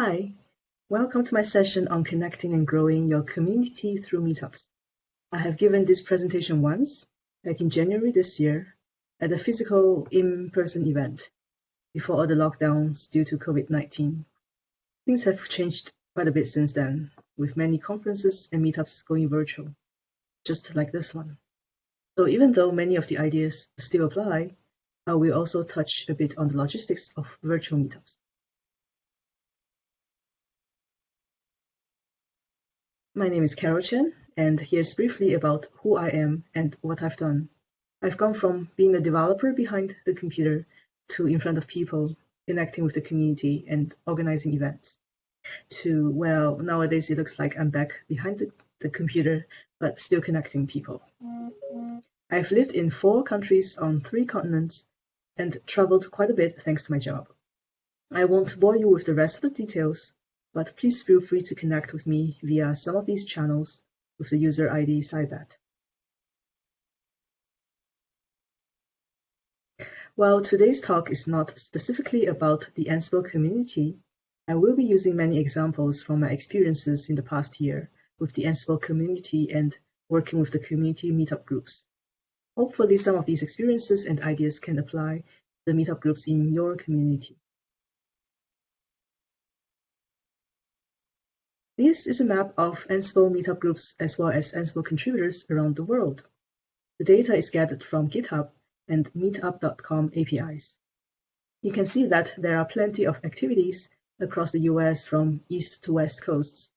Hi, welcome to my session on connecting and growing your community through meetups. I have given this presentation once, back in January this year, at a physical in-person event, before all the lockdowns due to COVID-19. Things have changed quite a bit since then, with many conferences and meetups going virtual, just like this one. So even though many of the ideas still apply, uh, I will also touch a bit on the logistics of virtual meetups. My name is Carol Chen, and here's briefly about who I am and what I've done. I've gone from being a developer behind the computer to in front of people, connecting with the community and organizing events, to, well, nowadays it looks like I'm back behind the, the computer, but still connecting people. I've lived in four countries on three continents and traveled quite a bit thanks to my job. I won't bore you with the rest of the details, but please feel free to connect with me via some of these channels with the user ID Cybette. While today's talk is not specifically about the Ansible community, I will be using many examples from my experiences in the past year with the Ansible community and working with the community meetup groups. Hopefully some of these experiences and ideas can apply to the meetup groups in your community. This is a map of Ansible meetup groups as well as Ansible contributors around the world. The data is gathered from GitHub and meetup.com APIs. You can see that there are plenty of activities across the US from east to west coasts.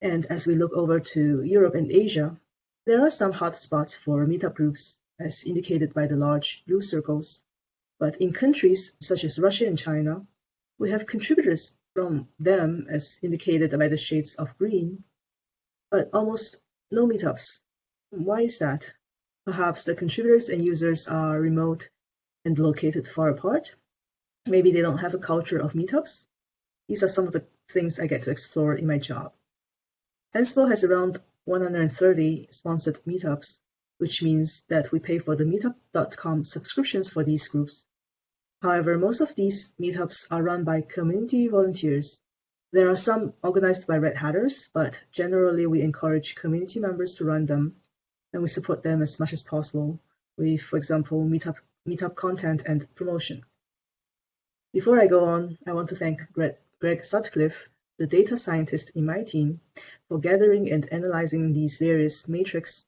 And as we look over to Europe and Asia, there are some hotspots for meetup groups, as indicated by the large blue circles. But in countries such as Russia and China, we have contributors from them as indicated by the shades of green, but almost no meetups. Why is that? Perhaps the contributors and users are remote and located far apart. Maybe they don't have a culture of meetups. These are some of the things I get to explore in my job. Ansible has around 130 sponsored meetups, which means that we pay for the meetup.com subscriptions for these groups. However, most of these meetups are run by community volunteers. There are some organized by Red Hatters, but generally we encourage community members to run them, and we support them as much as possible with, for example, meetup, meetup content and promotion. Before I go on, I want to thank Greg, Greg Sutcliffe, the data scientist in my team, for gathering and analyzing these various matrix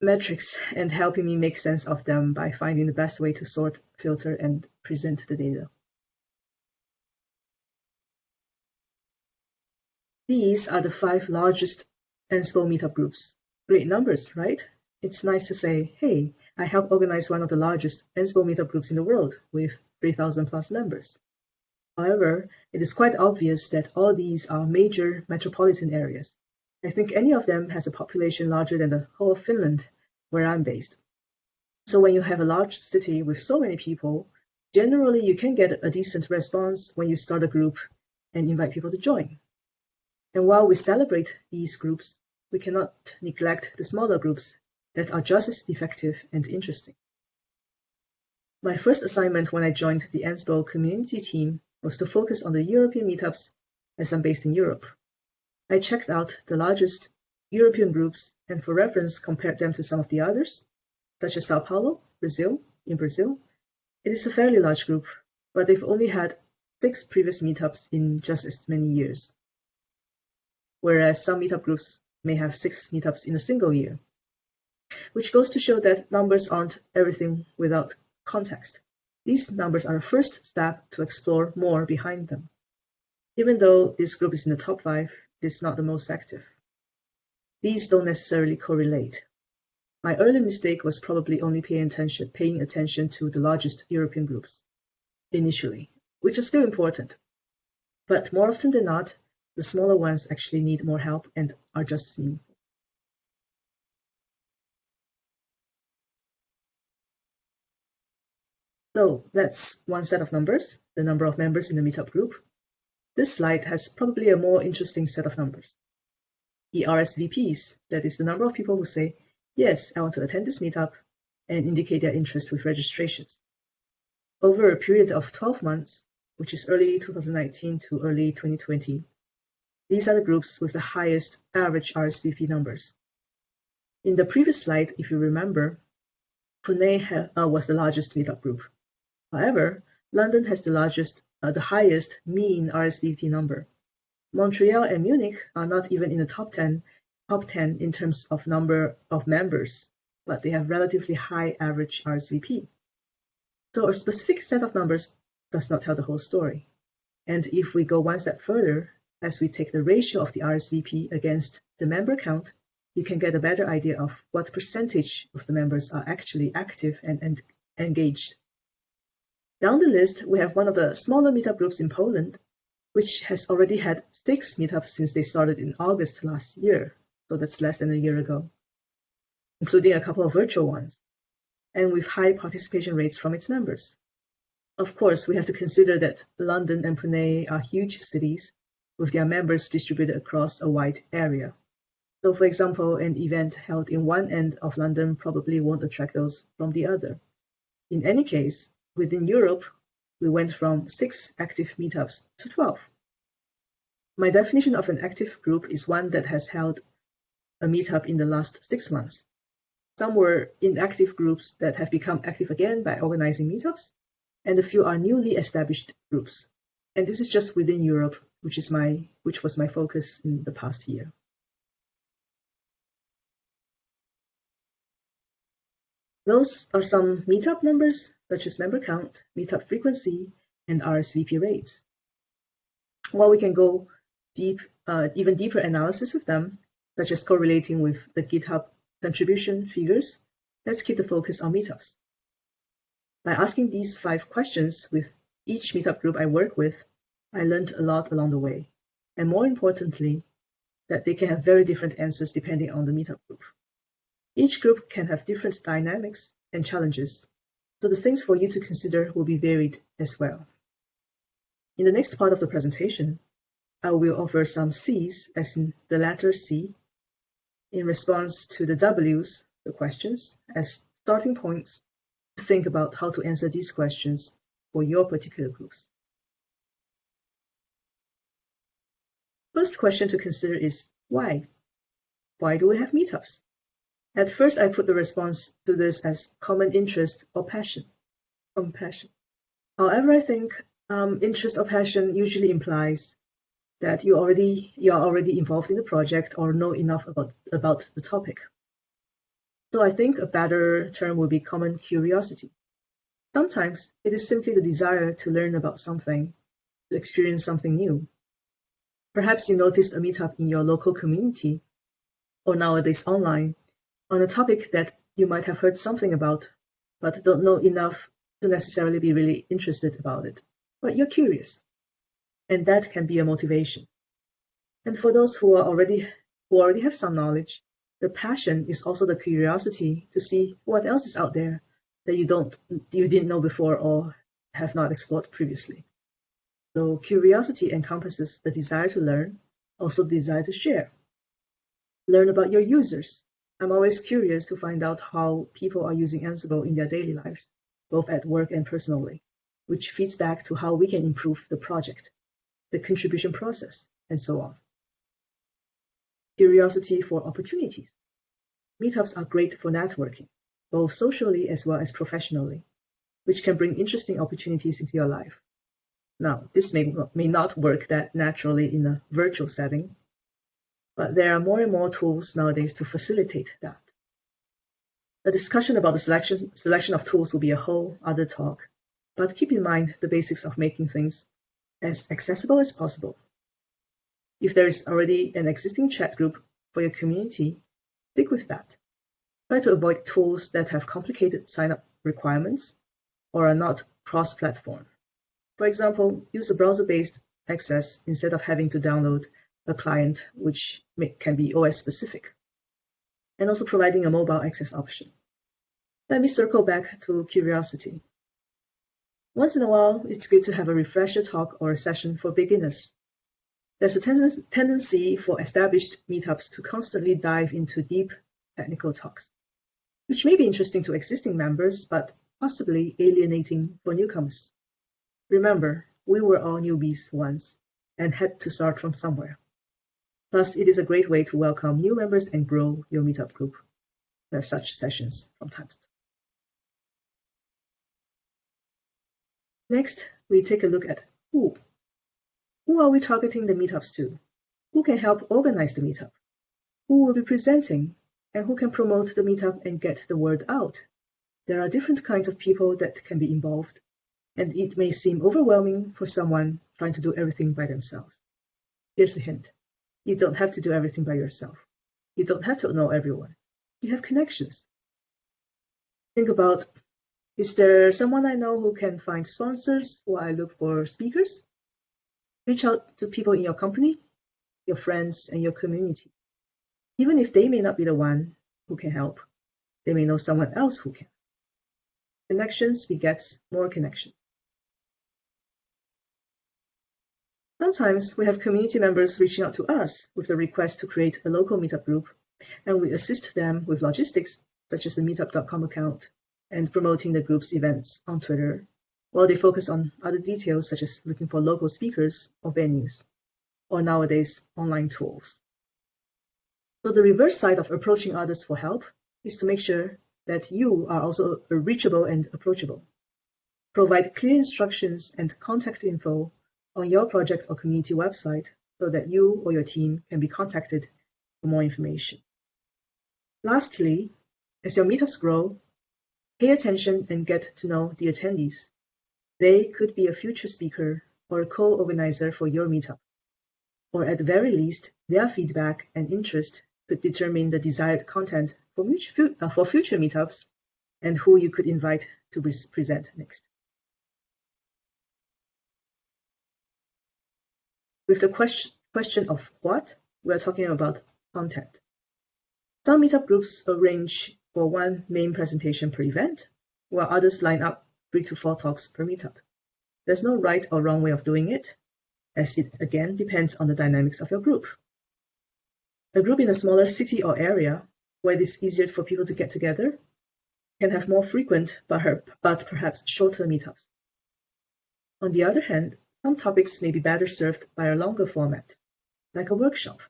metrics and helping me make sense of them by finding the best way to sort, filter, and present the data. These are the five largest Ansible meetup groups. Great numbers, right? It's nice to say, hey, I helped organize one of the largest Ansible meetup groups in the world with 3,000 plus members. However, it is quite obvious that all these are major metropolitan areas. I think any of them has a population larger than the whole of Finland, where I'm based. So when you have a large city with so many people, generally you can get a decent response when you start a group and invite people to join. And while we celebrate these groups, we cannot neglect the smaller groups that are just as effective and interesting. My first assignment when I joined the Ansible community team was to focus on the European meetups as I'm based in Europe. I checked out the largest European groups and for reference compared them to some of the others, such as Sao Paulo, Brazil, in Brazil. It is a fairly large group, but they've only had six previous meetups in just as many years. Whereas some meetup groups may have six meetups in a single year, which goes to show that numbers aren't everything without context. These numbers are a first step to explore more behind them. Even though this group is in the top five, it is not the most active. These don't necessarily correlate. My early mistake was probably only paying attention, paying attention to the largest European groups initially, which are still important. But more often than not, the smaller ones actually need more help and are just meaningful. So that's one set of numbers, the number of members in the meetup group. This slide has probably a more interesting set of numbers the RSVPs, that is the number of people who say, yes, I want to attend this meetup and indicate their interest with registrations. Over a period of 12 months, which is early 2019 to early 2020. These are the groups with the highest average RSVP numbers. In the previous slide, if you remember, Pune uh, was the largest meetup group. However, London has the largest, uh, the highest mean RSVP number. Montreal and Munich are not even in the top 10, top 10 in terms of number of members, but they have relatively high average RSVP. So a specific set of numbers does not tell the whole story. And if we go one step further, as we take the ratio of the RSVP against the member count, you can get a better idea of what percentage of the members are actually active and, and engaged. Down the list, we have one of the smaller meetup groups in Poland, which has already had six meetups since they started in August last year, so that's less than a year ago, including a couple of virtual ones, and with high participation rates from its members. Of course, we have to consider that London and Pune are huge cities with their members distributed across a wide area. So for example, an event held in one end of London probably won't attract those from the other. In any case, within Europe, we went from six active meetups to 12. My definition of an active group is one that has held a meetup in the last six months. Some were inactive groups that have become active again by organizing meetups, and a few are newly established groups. And this is just within Europe, which is my which was my focus in the past year. Those are some meetup numbers, such as member count, meetup frequency, and RSVP rates. While we can go deep, uh, even deeper analysis of them, such as correlating with the GitHub contribution figures, let's keep the focus on meetups. By asking these five questions with each meetup group I work with, I learned a lot along the way. And more importantly, that they can have very different answers depending on the meetup group. Each group can have different dynamics and challenges, so the things for you to consider will be varied as well. In the next part of the presentation, I will offer some C's, as in the letter C, in response to the W's, the questions, as starting points to think about how to answer these questions for your particular groups. First question to consider is why? Why do we have meetups? At first, I put the response to this as common interest or passion, compassion. However, I think um, interest or passion usually implies that you already you are already involved in the project or know enough about about the topic. So I think a better term would be common curiosity. Sometimes it is simply the desire to learn about something, to experience something new. Perhaps you noticed a meetup in your local community, or nowadays online, on a topic that you might have heard something about, but don't know enough to necessarily be really interested about it. But you're curious. And that can be a motivation. And for those who are already who already have some knowledge, the passion is also the curiosity to see what else is out there that you don't you didn't know before or have not explored previously. So curiosity encompasses the desire to learn, also the desire to share. Learn about your users, I'm always curious to find out how people are using Ansible in their daily lives, both at work and personally, which feeds back to how we can improve the project, the contribution process, and so on. Curiosity for opportunities. Meetups are great for networking, both socially as well as professionally, which can bring interesting opportunities into your life. Now, this may, may not work that naturally in a virtual setting, but there are more and more tools nowadays to facilitate that. A discussion about the selection, selection of tools will be a whole other talk, but keep in mind the basics of making things as accessible as possible. If there is already an existing chat group for your community, stick with that. Try to avoid tools that have complicated sign-up requirements or are not cross-platform. For example, use a browser-based access instead of having to download a client which may, can be OS specific, and also providing a mobile access option. Let me circle back to curiosity. Once in a while, it's good to have a refresher talk or a session for beginners. There's a ten tendency for established meetups to constantly dive into deep technical talks, which may be interesting to existing members, but possibly alienating for newcomers. Remember, we were all newbies once and had to start from somewhere. Plus, it is a great way to welcome new members and grow your meetup group. There are such sessions from time to time. Next, we take a look at who. Who are we targeting the meetups to? Who can help organize the meetup? Who will be presenting? And who can promote the meetup and get the word out? There are different kinds of people that can be involved, and it may seem overwhelming for someone trying to do everything by themselves. Here's a hint. You don't have to do everything by yourself. You don't have to know everyone. You have connections. Think about is there someone I know who can find sponsors while I look for speakers? Reach out to people in your company, your friends, and your community. Even if they may not be the one who can help, they may know someone else who can. Connections begets more connections. Sometimes we have community members reaching out to us with the request to create a local meetup group, and we assist them with logistics, such as the meetup.com account and promoting the group's events on Twitter, while they focus on other details such as looking for local speakers or venues, or nowadays online tools. So the reverse side of approaching others for help is to make sure that you are also reachable and approachable. Provide clear instructions and contact info on your project or community website so that you or your team can be contacted for more information. Lastly, as your meetups grow, Pay attention and get to know the attendees. They could be a future speaker or a co-organizer for your meetup. Or at the very least, their feedback and interest could determine the desired content for, uh, for future meetups and who you could invite to present next. With the question, question of what, we are talking about content. Some meetup groups arrange for one main presentation per event, while others line up three to four talks per meetup. There's no right or wrong way of doing it, as it again depends on the dynamics of your group. A group in a smaller city or area where it is easier for people to get together can have more frequent but, but perhaps shorter meetups. On the other hand, some topics may be better served by a longer format, like a workshop.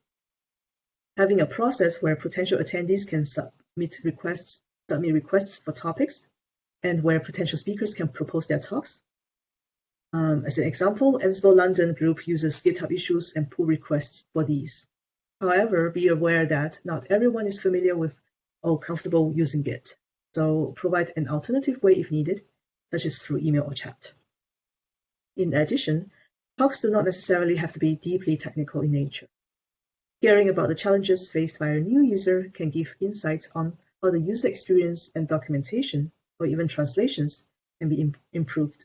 Having a process where potential attendees can submit requests, submit requests for topics, and where potential speakers can propose their talks. Um, as an example, Ansible London group uses GitHub issues and pull requests for these. However, be aware that not everyone is familiar with or comfortable using Git, so provide an alternative way if needed, such as through email or chat. In addition, talks do not necessarily have to be deeply technical in nature. Hearing about the challenges faced by a new user can give insights on how the user experience and documentation, or even translations, can be improved.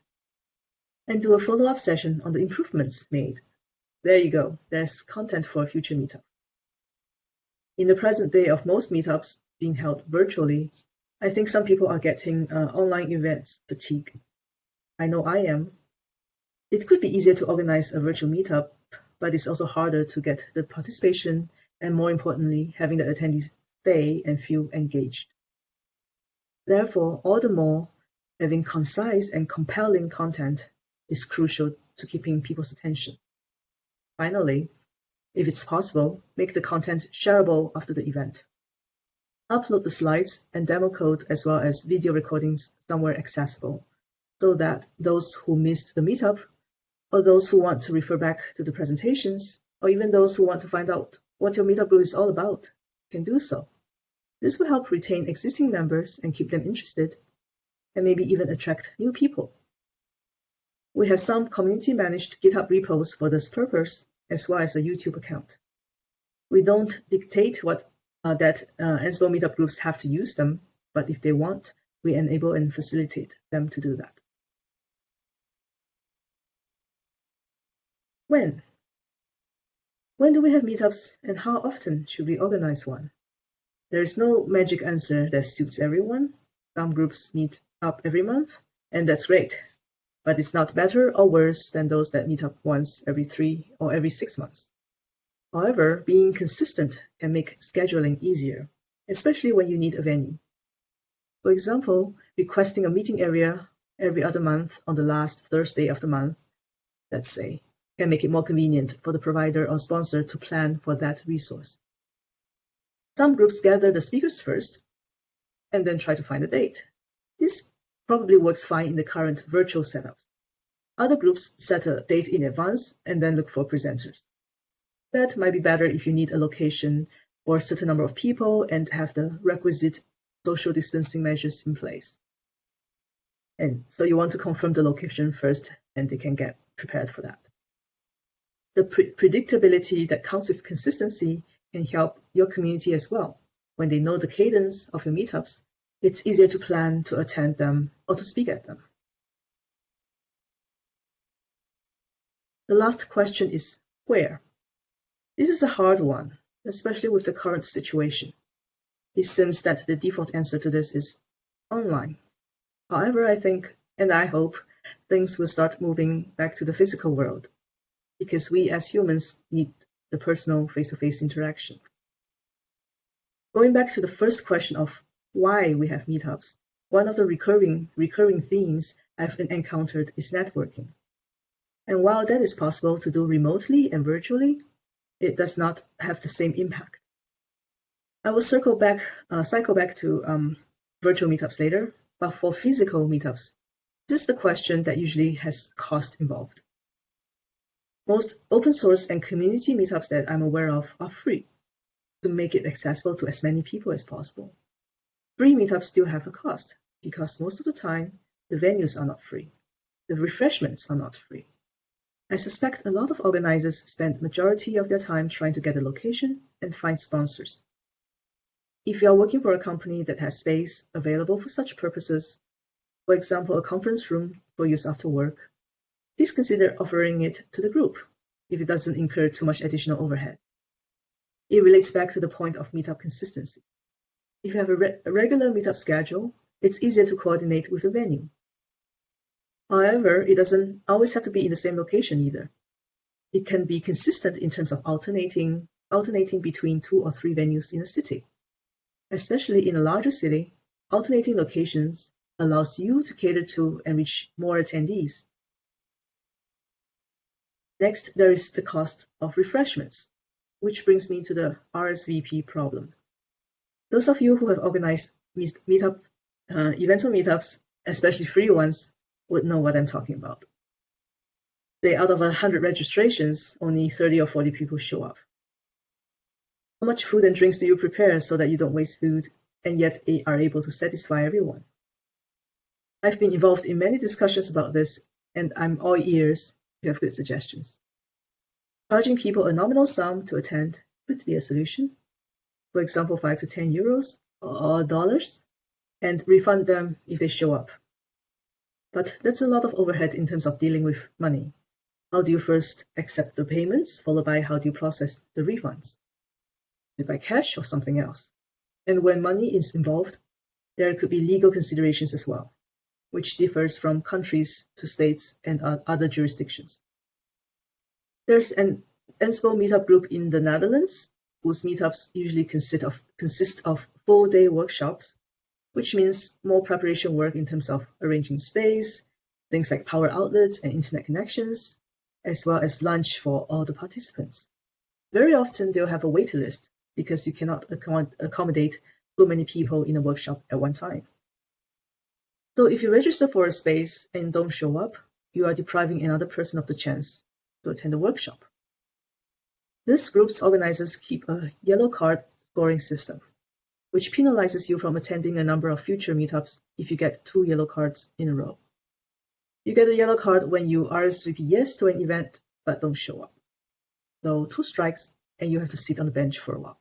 And do a follow-up session on the improvements made. There you go, there's content for a future meetup. In the present day of most meetups being held virtually, I think some people are getting uh, online events fatigue. I know I am. It could be easier to organize a virtual meetup but it's also harder to get the participation and more importantly, having the attendees stay and feel engaged. Therefore, all the more, having concise and compelling content is crucial to keeping people's attention. Finally, if it's possible, make the content shareable after the event. Upload the slides and demo code as well as video recordings somewhere accessible so that those who missed the meetup or those who want to refer back to the presentations, or even those who want to find out what your meetup group is all about, can do so. This will help retain existing members and keep them interested, and maybe even attract new people. We have some community-managed GitHub repos for this purpose, as well as a YouTube account. We don't dictate what uh, that uh, Ansible meetup groups have to use them, but if they want, we enable and facilitate them to do that. When? When do we have meetups and how often should we organize one? There is no magic answer that suits everyone. Some groups meet up every month, and that's great. But it's not better or worse than those that meet up once every three or every six months. However, being consistent can make scheduling easier, especially when you need a venue. For example, requesting a meeting area every other month on the last Thursday of the month let's say, can make it more convenient for the provider or sponsor to plan for that resource. Some groups gather the speakers first and then try to find a date. This probably works fine in the current virtual setups. Other groups set a date in advance and then look for presenters. That might be better if you need a location for a certain number of people and have the requisite social distancing measures in place. And so you want to confirm the location first and they can get prepared for that. The pre predictability that comes with consistency can help your community as well. When they know the cadence of your meetups, it's easier to plan to attend them or to speak at them. The last question is where? This is a hard one, especially with the current situation. It seems that the default answer to this is online. However, I think and I hope things will start moving back to the physical world because we as humans need the personal face-to-face -face interaction. Going back to the first question of why we have meetups, one of the recurring recurring themes I've encountered is networking. And while that is possible to do remotely and virtually, it does not have the same impact. I will circle back, uh, cycle back to um, virtual meetups later, but for physical meetups, this is the question that usually has cost involved. Most open source and community meetups that I'm aware of are free to make it accessible to as many people as possible. Free meetups still have a cost because most of the time the venues are not free. The refreshments are not free. I suspect a lot of organizers spend majority of their time trying to get a location and find sponsors. If you are working for a company that has space available for such purposes, for example, a conference room for use after work, please consider offering it to the group if it doesn't incur too much additional overhead. It relates back to the point of meetup consistency. If you have a, re a regular meetup schedule, it's easier to coordinate with the venue. However, it doesn't always have to be in the same location either. It can be consistent in terms of alternating, alternating between two or three venues in a city. Especially in a larger city, alternating locations allows you to cater to and reach more attendees. Next, there is the cost of refreshments, which brings me to the RSVP problem. Those of you who have organized meetup uh, events or meetups, especially free ones, would know what I'm talking about. Say out of 100 registrations, only 30 or 40 people show up. How much food and drinks do you prepare so that you don't waste food and yet are able to satisfy everyone? I've been involved in many discussions about this and I'm all ears have good suggestions. Charging people a nominal sum to attend could be a solution. For example, 5 to 10 euros or dollars and refund them if they show up. But that's a lot of overhead in terms of dealing with money. How do you first accept the payments, followed by how do you process the refunds? Is it by cash or something else? And when money is involved, there could be legal considerations as well, which differs from countries to states and other jurisdictions. There's an Ansible meetup group in the Netherlands, whose meetups usually consist of, consist of full-day workshops which means more preparation work in terms of arranging space, things like power outlets and internet connections, as well as lunch for all the participants. Very often they'll have a waiting list because you cannot accommodate so many people in a workshop at one time. So if you register for a space and don't show up, you are depriving another person of the chance to attend the workshop. This group's organizers keep a yellow card scoring system which penalizes you from attending a number of future meetups if you get two yellow cards in a row. You get a yellow card when you RSVP yes to an event but don't show up. So two strikes and you have to sit on the bench for a while.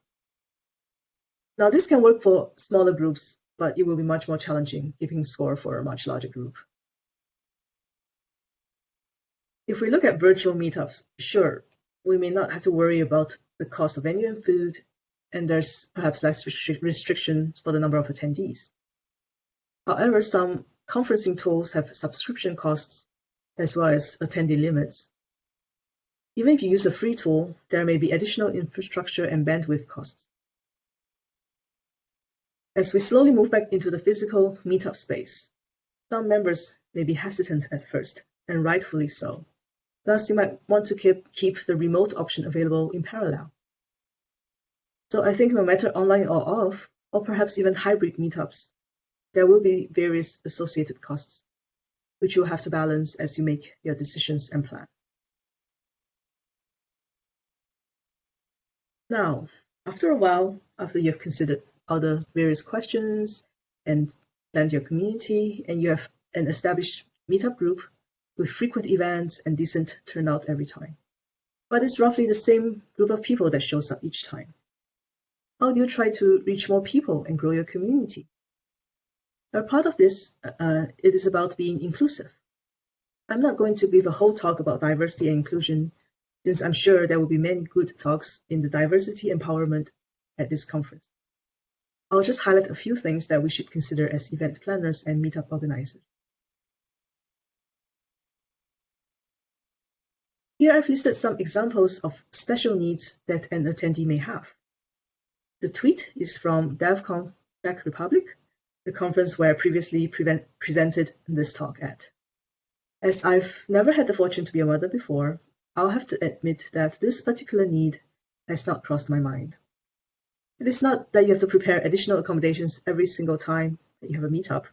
Now this can work for smaller groups, but it will be much more challenging keeping score for a much larger group. If we look at virtual meetups, sure, we may not have to worry about the cost of venue and food and there's perhaps less restrictions for the number of attendees. However, some conferencing tools have subscription costs as well as attendee limits. Even if you use a free tool, there may be additional infrastructure and bandwidth costs. As we slowly move back into the physical meetup space, some members may be hesitant at first, and rightfully so. Thus, you might want to keep, keep the remote option available in parallel. So I think no matter online or off, or perhaps even hybrid meetups, there will be various associated costs, which you'll have to balance as you make your decisions and plan. Now, after a while, after you've considered all the various questions and planned your community, and you have an established meetup group with frequent events and decent turnout every time. But it's roughly the same group of people that shows up each time. How do you try to reach more people and grow your community? A part of this, uh, it is about being inclusive. I'm not going to give a whole talk about diversity and inclusion, since I'm sure there will be many good talks in the diversity empowerment at this conference. I'll just highlight a few things that we should consider as event planners and meetup organizers. Here I've listed some examples of special needs that an attendee may have. The tweet is from DevConf Czech Republic, the conference where I previously presented this talk at. As I've never had the fortune to be a mother before, I'll have to admit that this particular need has not crossed my mind. It is not that you have to prepare additional accommodations every single time that you have a meetup,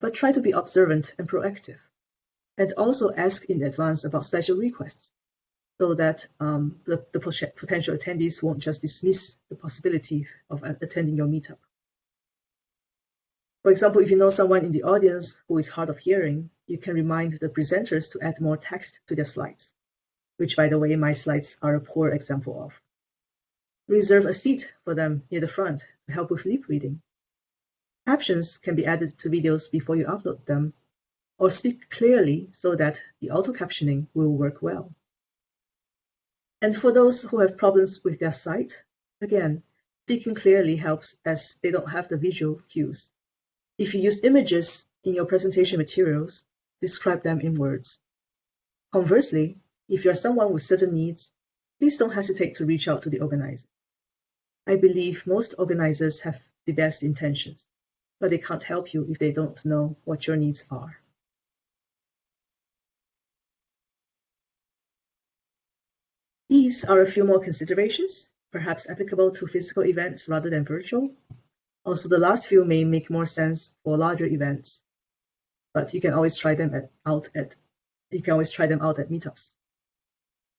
but try to be observant and proactive and also ask in advance about special requests so that um, the, the potential attendees won't just dismiss the possibility of attending your meetup. For example, if you know someone in the audience who is hard of hearing, you can remind the presenters to add more text to their slides, which, by the way, my slides are a poor example of. Reserve a seat for them near the front to help with lip reading. Captions can be added to videos before you upload them or speak clearly so that the auto-captioning will work well. And for those who have problems with their sight, again, speaking clearly helps as they don't have the visual cues. If you use images in your presentation materials, describe them in words. Conversely, if you're someone with certain needs, please don't hesitate to reach out to the organizer. I believe most organizers have the best intentions, but they can't help you if they don't know what your needs are. These are a few more considerations, perhaps applicable to physical events rather than virtual. Also, the last few may make more sense for larger events, but you can always try them at, out at you can always try them out at meetups.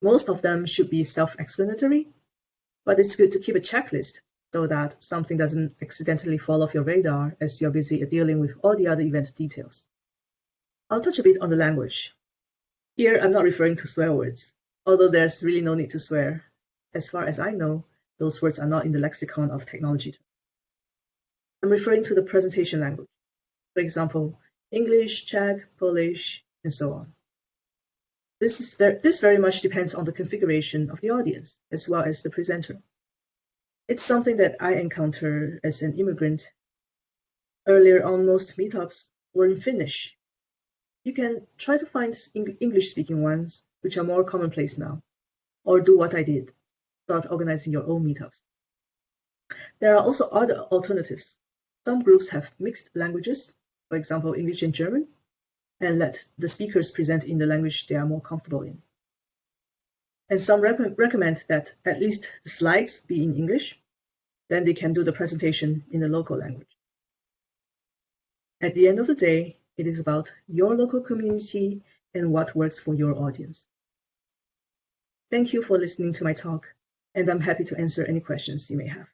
Most of them should be self-explanatory, but it's good to keep a checklist so that something doesn't accidentally fall off your radar as you're busy dealing with all the other event details. I'll touch a bit on the language. Here, I'm not referring to swear words although there's really no need to swear. As far as I know, those words are not in the lexicon of technology. I'm referring to the presentation language. For example, English, Czech, Polish, and so on. This, is this very much depends on the configuration of the audience as well as the presenter. It's something that I encounter as an immigrant. Earlier on, most meetups were in Finnish. You can try to find English-speaking ones, which are more commonplace now, or do what I did, start organizing your own meetups. There are also other alternatives. Some groups have mixed languages, for example, English and German, and let the speakers present in the language they are more comfortable in. And some recommend that at least the slides be in English, then they can do the presentation in the local language. At the end of the day, it is about your local community and what works for your audience. Thank you for listening to my talk, and I'm happy to answer any questions you may have.